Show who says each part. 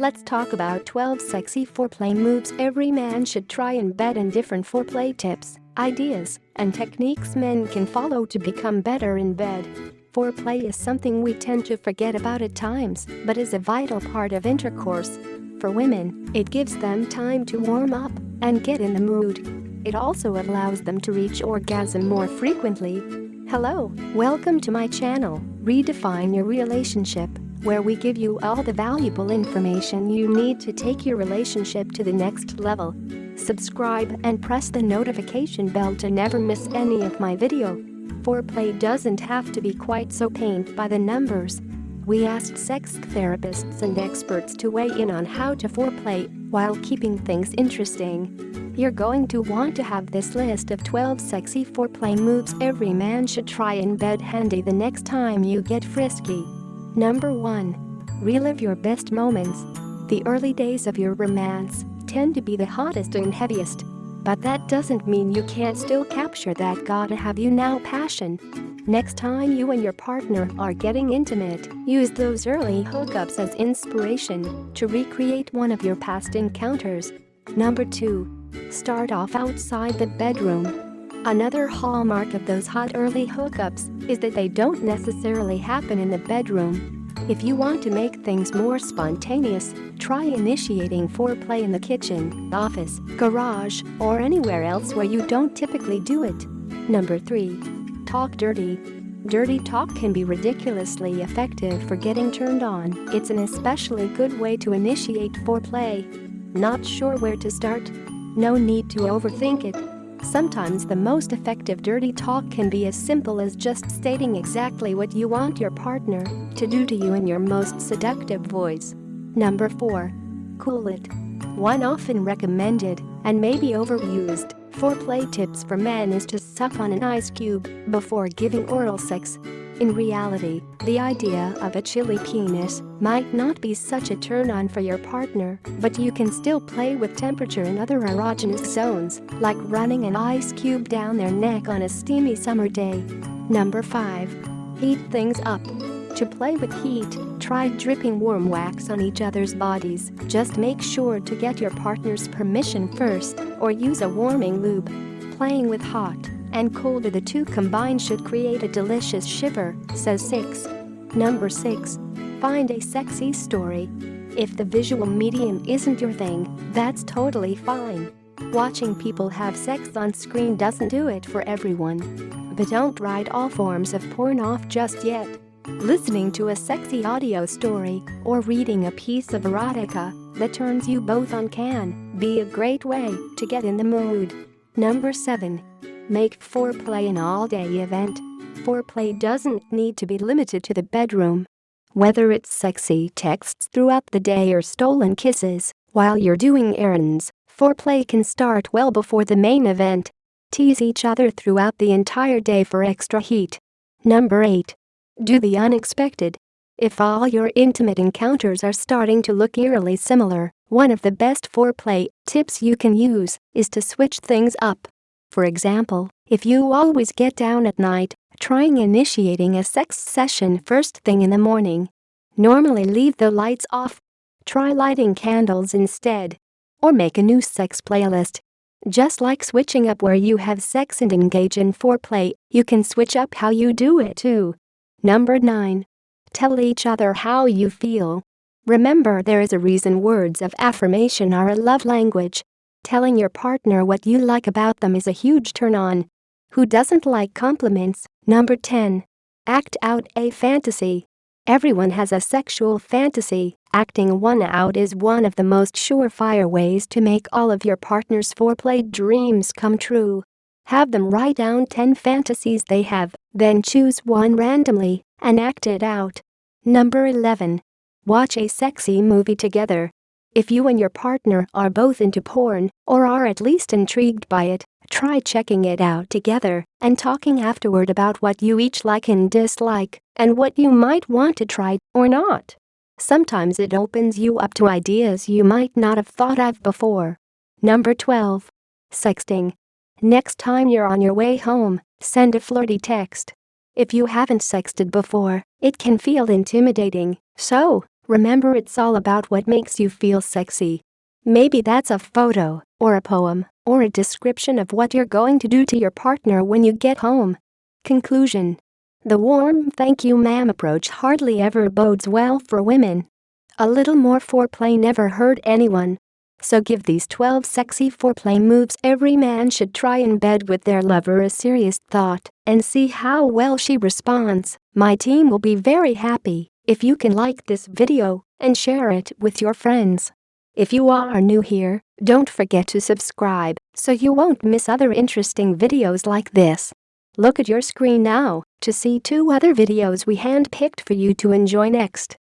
Speaker 1: Let's talk about 12 sexy foreplay moves every man should try in bed and different foreplay tips, ideas, and techniques men can follow to become better in bed. Foreplay is something we tend to forget about at times, but is a vital part of intercourse. For women, it gives them time to warm up and get in the mood. It also allows them to reach orgasm more frequently. Hello, welcome to my channel, Redefine Your Relationship where we give you all the valuable information you need to take your relationship to the next level. Subscribe and press the notification bell to never miss any of my video. Foreplay doesn't have to be quite so pained by the numbers. We asked sex therapists and experts to weigh in on how to foreplay while keeping things interesting. You're going to want to have this list of 12 sexy foreplay moves every man should try in bed handy the next time you get frisky. Number 1. Relive your best moments. The early days of your romance tend to be the hottest and heaviest. But that doesn't mean you can't still capture that gotta have you now passion. Next time you and your partner are getting intimate, use those early hookups as inspiration to recreate one of your past encounters. Number 2. Start off outside the bedroom. Another hallmark of those hot early hookups is that they don't necessarily happen in the bedroom. If you want to make things more spontaneous, try initiating foreplay in the kitchen, office, garage, or anywhere else where you don't typically do it. Number 3. Talk dirty. Dirty talk can be ridiculously effective for getting turned on. It's an especially good way to initiate foreplay. Not sure where to start? No need to overthink it. Sometimes the most effective dirty talk can be as simple as just stating exactly what you want your partner to do to you in your most seductive voice. Number 4. Cool it. One often recommended, and maybe overused, foreplay tips for men is to suck on an ice cube before giving oral sex in reality, the idea of a chilly penis might not be such a turn-on for your partner, but you can still play with temperature in other erogenous zones, like running an ice cube down their neck on a steamy summer day. Number 5. Heat things up. To play with heat, try dripping warm wax on each other's bodies. Just make sure to get your partner's permission first, or use a warming lube. Playing with hot and colder the two combined should create a delicious shiver, says 6. Number 6. Find a sexy story. If the visual medium isn't your thing, that's totally fine. Watching people have sex on screen doesn't do it for everyone. But don't write all forms of porn off just yet. Listening to a sexy audio story or reading a piece of erotica that turns you both on can be a great way to get in the mood. Number 7. Make foreplay an all-day event. Foreplay doesn't need to be limited to the bedroom. Whether it's sexy texts throughout the day or stolen kisses while you're doing errands, foreplay can start well before the main event. Tease each other throughout the entire day for extra heat. Number 8. Do the unexpected. If all your intimate encounters are starting to look eerily similar, one of the best foreplay tips you can use is to switch things up. For example, if you always get down at night, trying initiating a sex session first thing in the morning. Normally leave the lights off. Try lighting candles instead. Or make a new sex playlist. Just like switching up where you have sex and engage in foreplay, you can switch up how you do it too. Number 9. Tell each other how you feel. Remember there is a reason words of affirmation are a love language. Telling your partner what you like about them is a huge turn on. Who doesn't like compliments? Number 10. Act out a fantasy. Everyone has a sexual fantasy. Acting one out is one of the most surefire ways to make all of your partner's foreplay dreams come true. Have them write down 10 fantasies they have, then choose one randomly and act it out. Number 11. Watch a sexy movie together. If you and your partner are both into porn, or are at least intrigued by it, try checking it out together and talking afterward about what you each like and dislike, and what you might want to try or not. Sometimes it opens you up to ideas you might not have thought of before. Number 12. Sexting. Next time you're on your way home, send a flirty text. If you haven't sexted before, it can feel intimidating, so Remember it's all about what makes you feel sexy. Maybe that's a photo, or a poem, or a description of what you're going to do to your partner when you get home. Conclusion The warm thank you ma'am approach hardly ever bodes well for women. A little more foreplay never hurt anyone. So give these 12 sexy foreplay moves every man should try in bed with their lover a serious thought and see how well she responds. My team will be very happy if you can like this video and share it with your friends. If you are new here, don't forget to subscribe so you won't miss other interesting videos like this. Look at your screen now to see two other videos we handpicked for you to enjoy next.